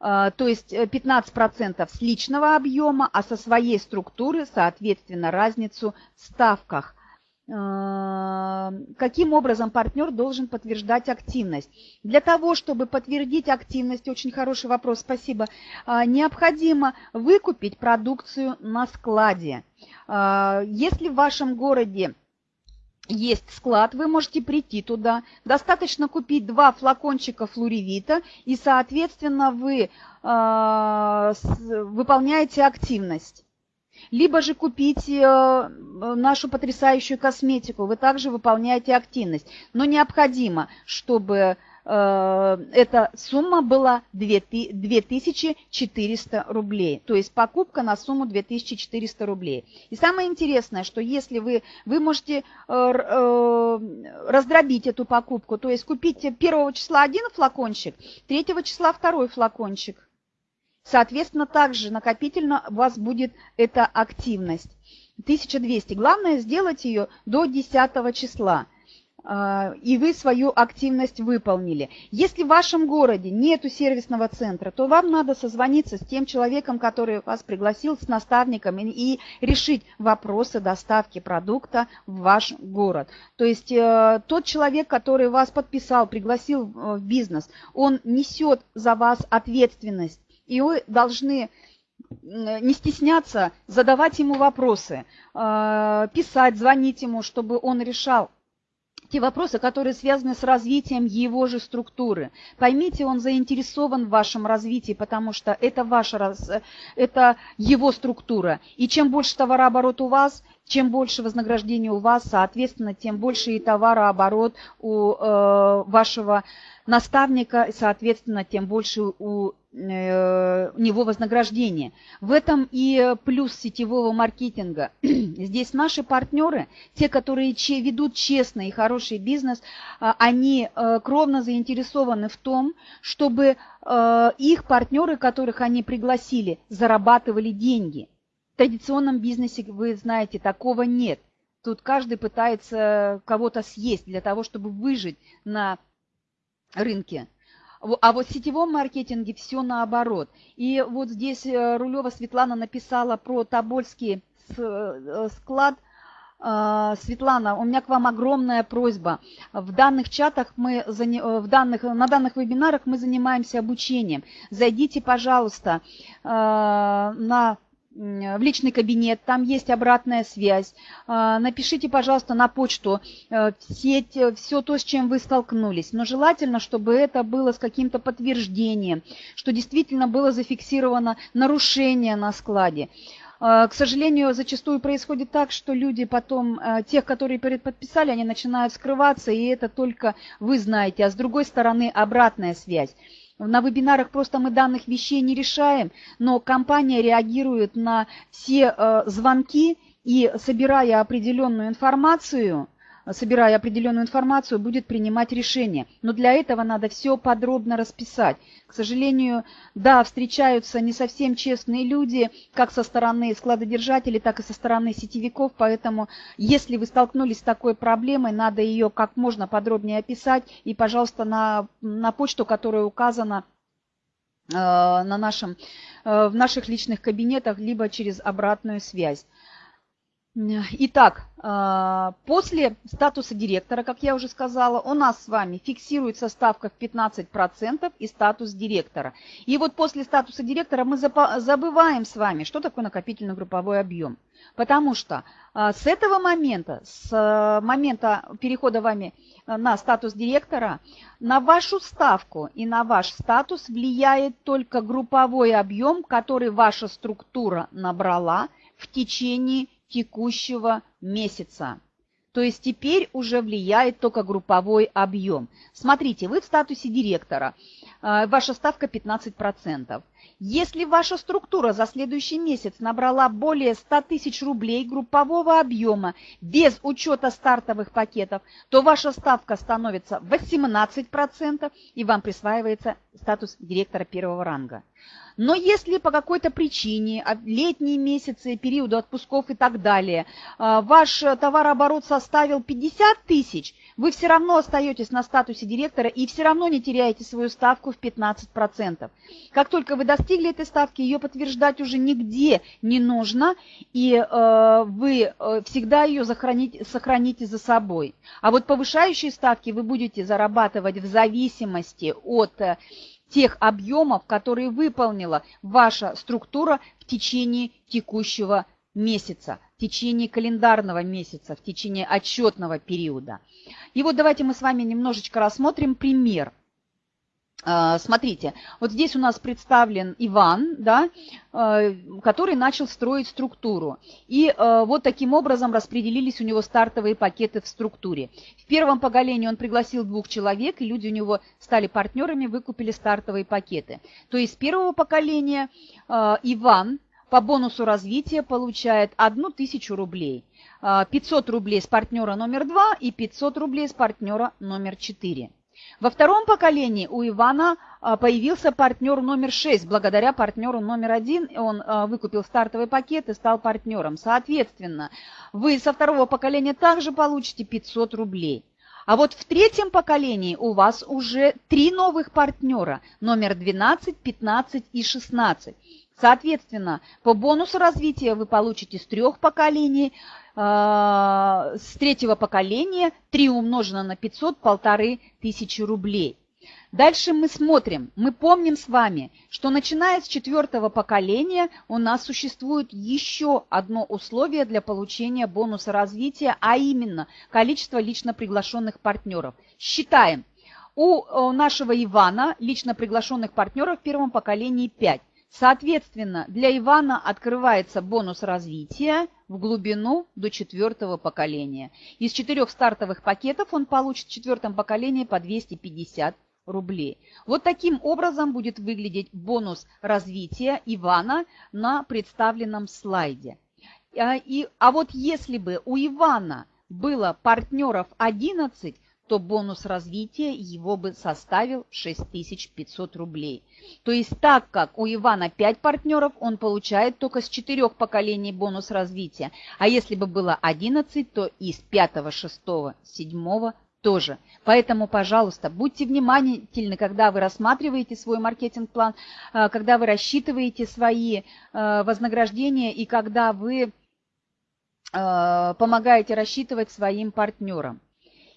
[SPEAKER 1] А, то есть 15% э, с личного объема, а со своей структуры, соответственно, разницу в ставках – каким образом партнер должен подтверждать активность. Для того, чтобы подтвердить активность, очень хороший вопрос, спасибо, а, необходимо выкупить продукцию на складе. А, если в вашем городе есть склад, вы можете прийти туда. Достаточно купить два флакончика флоревита, и, соответственно, вы выполняете активность либо же купить э, нашу потрясающую косметику. Вы также выполняете активность. Но необходимо, чтобы э, эта сумма была 2400 рублей. То есть покупка на сумму 2400 рублей. И самое интересное, что если вы, вы можете э, раздробить эту покупку, то есть купить первого числа один флакончик, третьего числа второй флакончик. Соответственно, также накопительно у вас будет эта активность. 1200. Главное сделать ее до 10 числа а, и вы свою активность выполнили. Если в вашем городе нету сервисного центра, то вам надо созвониться с тем человеком, который вас пригласил, с наставником, и решить вопросы доставки продукта в ваш город. То есть э, тот человек, который вас подписал, пригласил в бизнес, он несет за вас ответственность и вы должны не стесняться задавать ему вопросы, а, писать, звонить ему, чтобы он решал те вопросы, которые связаны с развитием его же структуры. Поймите, он заинтересован в вашем развитии, потому что это, ваша, это его структура. И чем больше товарооборот у вас, чем больше вознаграждения у вас, соответственно, тем больше и товарооборот у э, вашего наставника, соответственно, тем больше у Э, него вознаграждение. В этом и плюс сетевого маркетинга. Здесь наши партнеры, те, которые ведут честный и хороший бизнес, а, они э, кровно заинтересованы в том, чтобы э, их партнеры, которых они пригласили, зарабатывали деньги. В традиционном бизнесе, вы знаете, такого нет. Тут каждый пытается кого-то съесть для того, чтобы выжить на рынке. А вот в сетевом маркетинге все наоборот. И вот здесь э, Рулева Светлана написала про Тобольский э, склад. А, Светлана, у меня к вам огромная просьба. В данных чатах мы, э, в данных, на данных вебинарах мы занимаемся обучением. Зайдите, пожалуйста, на в личный кабинет, там есть обратная связь. А, напишите, пожалуйста, на почту э, все, все то, с чем вы столкнулись. Но желательно, чтобы это было с каким-то подтверждением, что действительно было зафиксировано нарушение на складе. К сожалению, зачастую происходит так, что люди потом, тех, которые подписали, они начинают скрываться, и это только вы знаете. А с другой стороны, обратная связь. На вебинарах просто мы данных вещей не решаем, но компания реагирует на все э, звонки и, собирая определенную информацию, собирая определенную информацию, будет принимать решение. Но для этого надо все подробно расписать. К сожалению, да, встречаются не совсем честные люди, как со стороны складодержателей, так и со стороны сетевиков, поэтому если вы столкнулись с такой проблемой, надо ее как можно подробнее описать и, пожалуйста, на, на почту, которая указана э, на нашем, э, в наших личных кабинетах, либо через обратную связь. Итак, а, после статуса директора, как я уже сказала, у нас с вами фиксируется ставка в 15% и статус директора. И вот после статуса директора мы забываем с вами, что такое накопительный групповой объем. Потому что а, с этого момента, с а, момента перехода вами на статус директора, на вашу ставку и на ваш статус влияет только групповой объем, который ваша структура набрала в течение текущего месяца. То есть теперь уже влияет только групповой объем. Смотрите, вы в статусе директора, э, ваша ставка 15%. Если ваша структура за следующий месяц набрала более 100 тысяч рублей группового объема без учета стартовых пакетов, то ваша ставка становится 18% и вам присваивается статус директора первого ранга. Но если по какой-то причине, а, летние месяцы, периоды отпусков и так далее, а, ваш товарооборот составил 50 тысяч, вы все равно остаетесь на статусе директора и все равно не теряете свою ставку в 15%. Как только вы достигли этой ставки, ее подтверждать уже нигде не нужно, и э, вы э, всегда ее сохраните, сохраните за собой. А вот повышающие ставки вы будете зарабатывать в зависимости от э, тех объемов, которые выполнила ваша структура в течение текущего месяца, в течение календарного месяца, в течение отчетного периода. И вот давайте мы с вами немножечко рассмотрим пример – а, смотрите, вот здесь у нас представлен Иван, да, а, который начал строить структуру. И а, вот таким образом распределились у него стартовые пакеты в структуре. В первом поколении он пригласил двух человек, и люди у него стали партнерами, выкупили стартовые пакеты. То есть с первого поколения Иван по бонусу развития получает 1000 рублей. 500 рублей с партнера номер 2 и 500 рублей с партнера номер 4. Во втором поколении у Ивана а, появился партнер номер 6. Благодаря партнеру номер 1 он а, выкупил стартовый пакет и стал партнером. Соответственно, вы со второго поколения также получите 500 рублей. А вот в третьем поколении у вас уже три новых партнера, номер 12, 15 и 16. Соответственно, по бонусу развития вы получите с трех поколений а, с третьего поколения 3 умножено на 500, полторы тысячи рублей. Дальше мы смотрим, мы помним с вами, что начиная с четвертого поколения у нас существует еще одно условие для получения бонуса развития, а именно количество лично приглашенных партнеров. Считаем, у нашего Ивана лично приглашенных партнеров в первом поколении 5. Соответственно, для Ивана открывается бонус развития в глубину до четвертого поколения. Из четырех стартовых пакетов он получит в четвертом поколении по 250 рублей. Вот таким образом будет выглядеть бонус развития Ивана на представленном слайде. А, а вот если бы у Ивана было партнеров 11, то бонус развития его бы составил 6500 рублей. То есть так как у Ивана 5 партнеров, он получает только с 4 поколений бонус развития. А если бы было 11, то из 5, 6, 7 тоже. Поэтому, пожалуйста, будьте внимательны, когда вы рассматриваете свой маркетинг-план, э, когда вы рассчитываете свои э, вознаграждения и когда вы э, помогаете рассчитывать своим партнерам.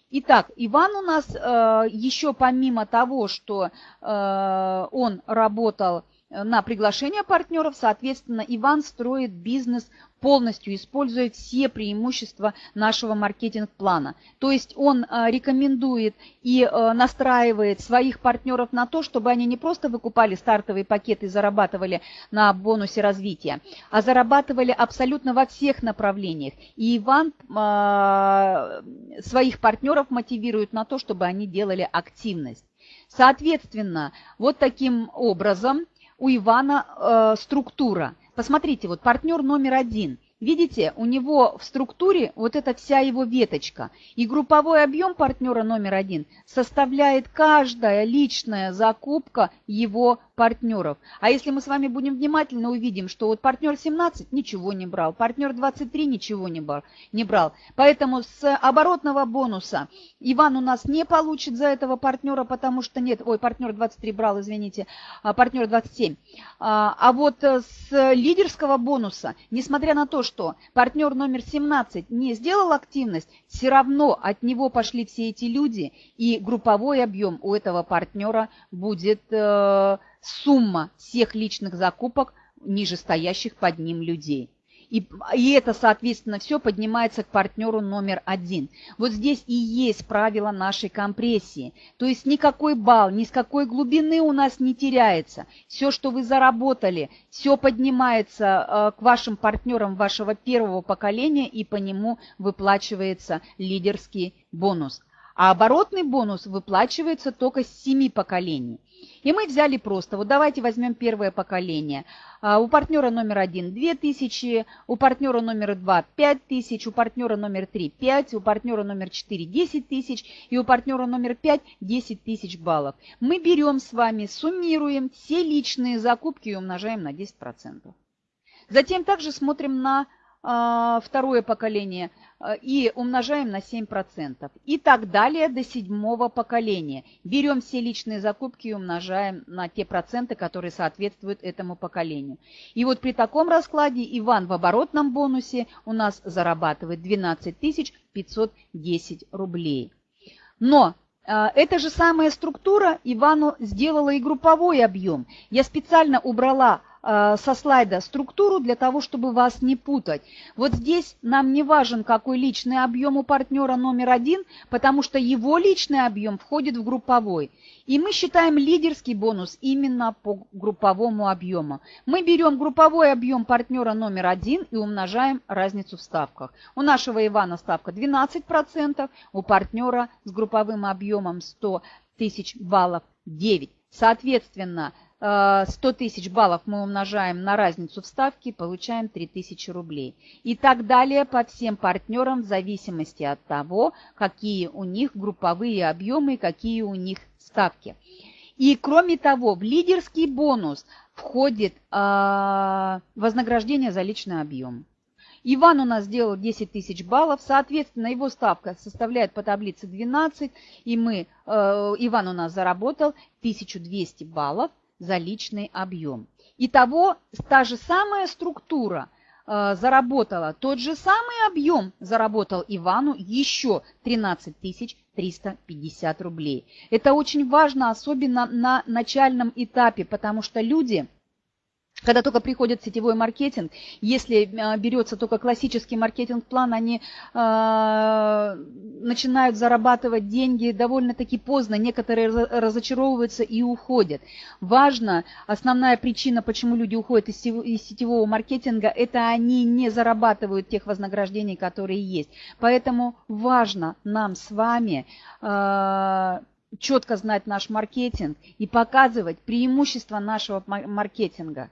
[SPEAKER 1] Итак, Иван у нас э, еще помимо того, что э, он работал на приглашение партнеров, соответственно, Иван строит бизнес полностью используя все преимущества нашего маркетинг-плана. То есть он э, рекомендует и э, настраивает своих партнеров на то, чтобы они не просто выкупали стартовые пакеты и зарабатывали на бонусе развития, а зарабатывали абсолютно во всех направлениях. И Иван э, своих партнеров мотивирует на то, чтобы они делали активность. Соответственно, вот таким образом у Ивана структура. Посмотрите, вот партнер номер один – Видите, у него в структуре вот эта вся его веточка. И групповой объем партнера номер один составляет каждая личная закупка его партнеров. А если мы с вами будем внимательно увидим, что вот партнер 17 ничего не брал, партнер 23 ничего не брал. Не брал. Поэтому с оборотного бонуса Иван у нас не получит за этого партнера, потому что нет, ой, партнер 23 брал, извините, а партнер 27. А, а вот с лидерского бонуса, несмотря на то, что партнер номер 17 не сделал активность, все равно от него пошли все эти люди, и групповой объем у этого партнера будет э, сумма всех личных закупок нижестоящих под ним людей. И, и это, соответственно, все поднимается к партнеру номер один. Вот здесь и есть правило нашей компрессии. То есть никакой балл, ни с какой глубины у нас не теряется. Все, что вы заработали, все поднимается э, к вашим партнерам вашего первого поколения, и по нему выплачивается лидерский бонус. А оборотный бонус выплачивается только с семи поколений. И мы взяли просто, вот давайте возьмем первое поколение. А, у партнера номер один 2000, у партнера номер два 5000, у партнера номер три 5, у партнера номер 4 10 тысяч и у партнера номер 5 10 тысяч баллов. Мы берем с вами, суммируем все личные закупки и умножаем на 10%. Затем также смотрим на второе поколение а, и умножаем на 7%. И так далее до седьмого поколения. Берем все личные закупки и умножаем на те проценты, которые соответствуют этому поколению. И вот при таком раскладе Иван в оборотном бонусе у нас зарабатывает 12 510 рублей. Но а, эта же самая структура Ивану сделала и групповой объем. Я специально убрала со слайда структуру для того, чтобы вас не путать. Вот здесь нам не важен, какой личный объем у партнера номер один, потому что его личный объем входит в групповой. И мы считаем лидерский бонус именно по групповому объему. Мы берем групповой объем партнера номер один и умножаем разницу в ставках. У нашего Ивана ставка 12%, у партнера с групповым объемом 100 тысяч баллов 9. Соответственно, 100 э, тысяч баллов мы умножаем на разницу в ставке, получаем 3000 рублей. И так далее по всем партнерам в зависимости от того, какие у них групповые объемы, какие у них ставки. И кроме того, в лидерский бонус входит э, вознаграждение за личный объем. Иван у нас сделал 10 тысяч баллов, соответственно, его ставка составляет по таблице 12, и мы, э, Иван у нас заработал 1200 баллов за личный объем. Итого та же самая структура э, заработала, тот же самый объем заработал Ивану еще 13 350 рублей. Это очень важно, особенно на начальном этапе, потому что люди когда только приходит сетевой маркетинг, если э, берется только классический маркетинг-план, они э, начинают зарабатывать деньги довольно-таки поздно, некоторые разочаровываются и уходят. Важно, основная причина, почему люди уходят из, из сетевого маркетинга, это они не зарабатывают тех вознаграждений, которые есть. Поэтому важно нам с вами... Э, четко знать наш маркетинг и показывать преимущества нашего маркетинга.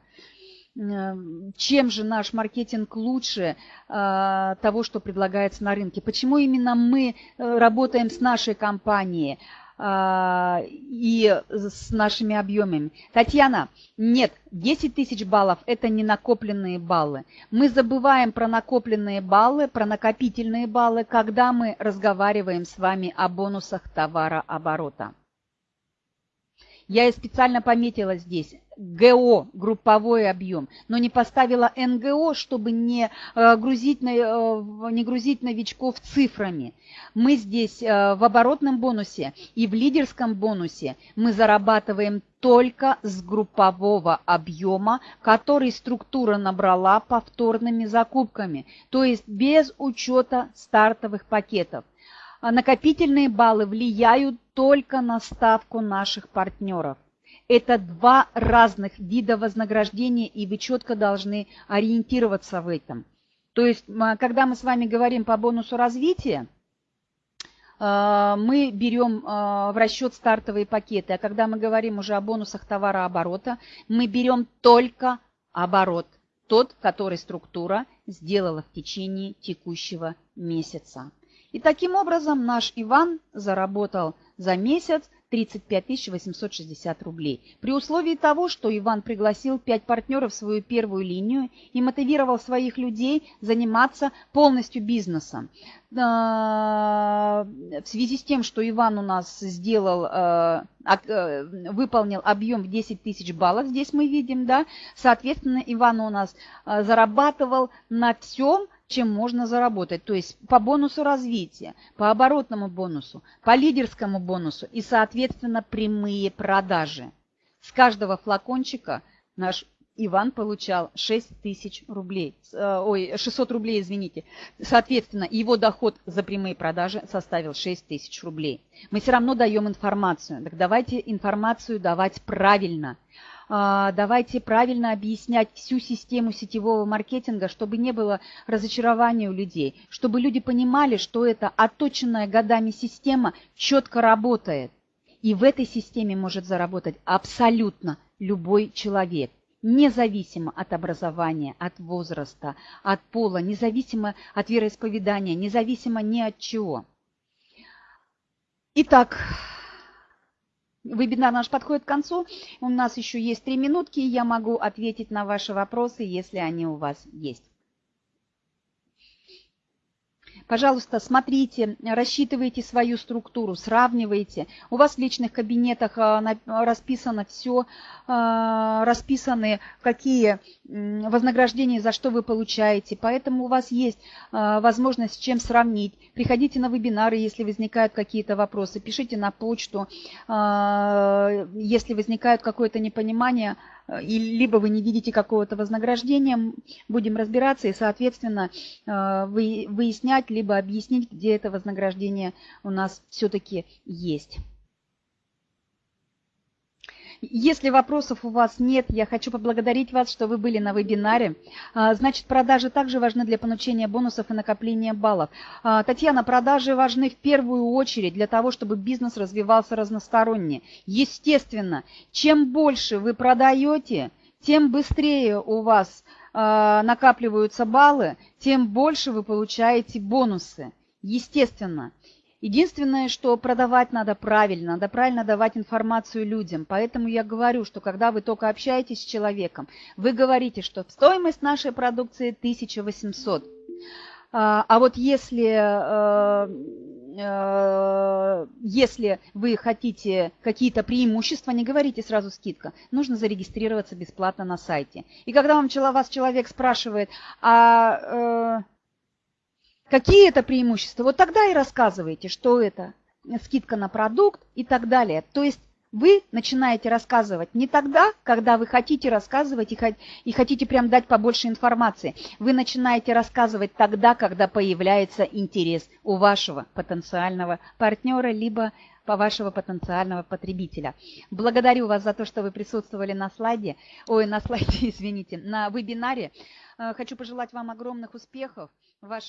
[SPEAKER 1] Чем же наш маркетинг лучше э, того, что предлагается на рынке? Почему именно мы э, работаем с нашей компанией? А, и с нашими объемами. Татьяна, нет, 10 тысяч баллов – это не накопленные баллы. Мы забываем про накопленные баллы, про накопительные баллы, когда мы разговариваем с вами о бонусах товарооборота. Я специально пометила здесь ГО, групповой объем, но не поставила НГО, чтобы не э, грузить, э, не грузить новичков цифрами. Мы здесь э, в оборотном бонусе и в лидерском бонусе мы зарабатываем только с группового объема, который структура набрала повторными закупками, то есть без учета стартовых пакетов. А накопительные баллы влияют только на ставку наших партнеров. Это два разных вида вознаграждения, и вы четко должны ориентироваться в этом. То есть, когда мы с вами говорим по бонусу развития, э, мы берем э, в расчет стартовые пакеты, а когда мы говорим уже о бонусах товарооборота, мы берем только оборот, тот, который структура сделала в течение текущего месяца. И таким образом наш Иван заработал за месяц 35 860 рублей. При условии того, что Иван пригласил 5 партнеров в свою первую линию и мотивировал своих людей заниматься полностью бизнесом. А, в связи с тем, что Иван у нас сделал, э, э, выполнил объем в 10 тысяч баллов, здесь мы видим, да, соответственно, Иван у нас э, зарабатывал на всем, чем можно заработать. То есть по бонусу развития, по оборотному бонусу, по лидерскому бонусу и, соответственно, прямые продажи. С каждого флакончика наш Иван получал 6 тысяч рублей, э, ой, 600 рублей, извините. Соответственно, его доход за прямые продажи составил 6 тысяч рублей. Мы все равно даем информацию. Так давайте информацию давать правильно. А, давайте правильно объяснять всю систему сетевого маркетинга, чтобы не было разочарования у людей, чтобы люди понимали, что эта отточенная годами система четко работает. И в этой системе может заработать абсолютно любой человек независимо от образования, от возраста, от пола, независимо от вероисповедания, независимо ни от чего. Итак, Вебинар наш подходит к концу. У нас еще есть три минутки, и я могу ответить на ваши вопросы, если они у вас есть. Пожалуйста, смотрите, рассчитывайте свою структуру, сравнивайте. У вас в личных кабинетах а, расписано все, а, расписаны какие вознаграждения, за что вы получаете. Поэтому у вас есть а, возможность с чем сравнить. Приходите на вебинары, если возникают какие-то вопросы. Пишите на почту, если возникает какое-то непонимание, и либо вы не видите какого-то вознаграждения, будем разбираться и, соответственно, выяснять, либо объяснить, где это вознаграждение у нас все-таки есть. Если вопросов у вас нет, я хочу поблагодарить вас, что вы были на вебинаре. А, значит, продажи также важны для получения бонусов и накопления баллов. А, Татьяна, продажи важны в первую очередь для того, чтобы бизнес развивался разносторонне. Естественно, чем больше вы продаете, тем быстрее у вас а, накапливаются баллы, тем больше вы получаете бонусы. Естественно. Единственное, что продавать надо правильно, надо правильно давать информацию людям. Поэтому я говорю, что когда вы только общаетесь с человеком, вы говорите, что стоимость нашей продукции 1800. А, а вот если, э, э, если вы хотите какие-то преимущества, не говорите сразу скидка. Нужно зарегистрироваться бесплатно на сайте. И когда вам, вас человек спрашивает, а э, Какие это преимущества? Вот тогда и рассказывайте, что это скидка на продукт и так далее. То есть вы начинаете рассказывать не тогда, когда вы хотите рассказывать и хотите прям дать побольше информации. Вы начинаете рассказывать тогда, когда появляется интерес у вашего потенциального партнера, либо по вашего потенциального потребителя. Благодарю вас за то, что вы присутствовали на слайде, ой, на слайде, извините, на вебинаре. Э, хочу пожелать вам огромных успехов. Ваш